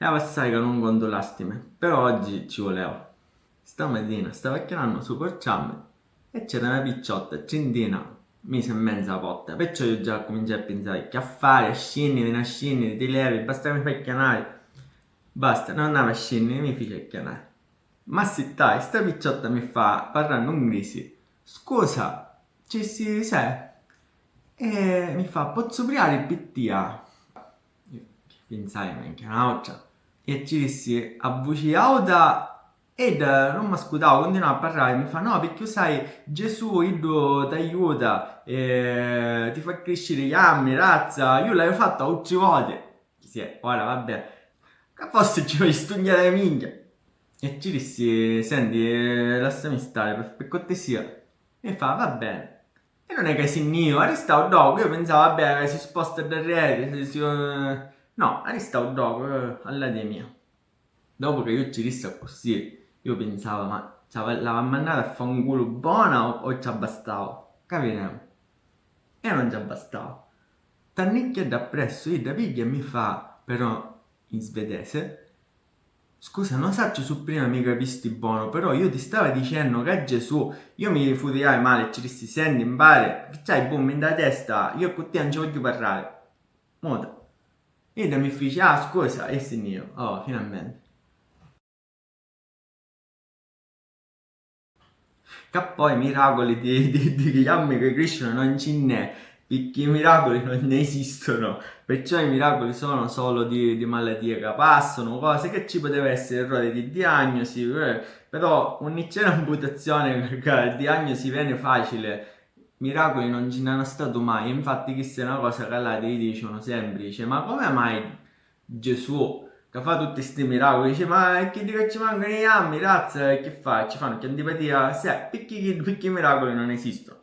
e passai che non conto lastime, però oggi ci volevo. Stamattina stavo chiamando su Porciame e c'era una picciotta, centina, mise in mezzo alla porta, perciò io già cominciai a pensare che a fare, scendere, non scendere, ti levi, basta mi fai chiamare. Basta, non andavo a scendere, mi fece chiamare. Ma se dai, sta picciotta mi fa, parlando inglese, scusa, ci si sai? E mi fa, posso aprire il PTA? Pensai, ma anche un'altra. E ci dissi, a voce alta ed non mi ascoltavo, continuavo a parlare, mi fa no perché sai Gesù io ti aiuta, eh, ti fa crescere gli anni, razza, io l'ho fatto otto volte. Sì, ora vabbè, che forse ci vuoi studiare minchia. E ci dissi, senti, lasciami stare per, per cortesia. E fa, va bene. E non è che si io, arrestavo dopo, io pensavo, vabbè, si sposta da re, si... no, arrestavo dopo, eh, all'idea mia. Dopo che io ci dissi così, io pensavo, ma l'aveva mandata a fare un culo buona o, o ci abbastavo? Capite? E non ci abbastavo. Tannicchia da presso, io da piglia mi fa, però in svedese, Scusa, non saccio su prima mi capisti buono, però io ti stavo dicendo che Gesù, io mi futiai male, ci dissi, senti, impare, che c'hai boom in da testa, io con te non ci voglio parlare. Moda. E mi fece, ah scusa, e io, oh, finalmente. Che poi miracoli di, di, di Guillermo che crescono non ce n'è, perché i miracoli non ne esistono, perciò i miracoli sono solo di, di malattie che passano, cose che ci poteva essere errore di diagnosi, eh, però un'intera amputazione perché la diagnosi viene facile, miracoli non ce n'hanno stato mai, infatti questa è una cosa che là ti dicono sempre, dice ma come mai Gesù che fa tutti questi miracoli, dice ma che dico ci mancano gli anni, razza, che fa? Ci fanno che antipatia? Se, perché, perché i miracoli non esistono?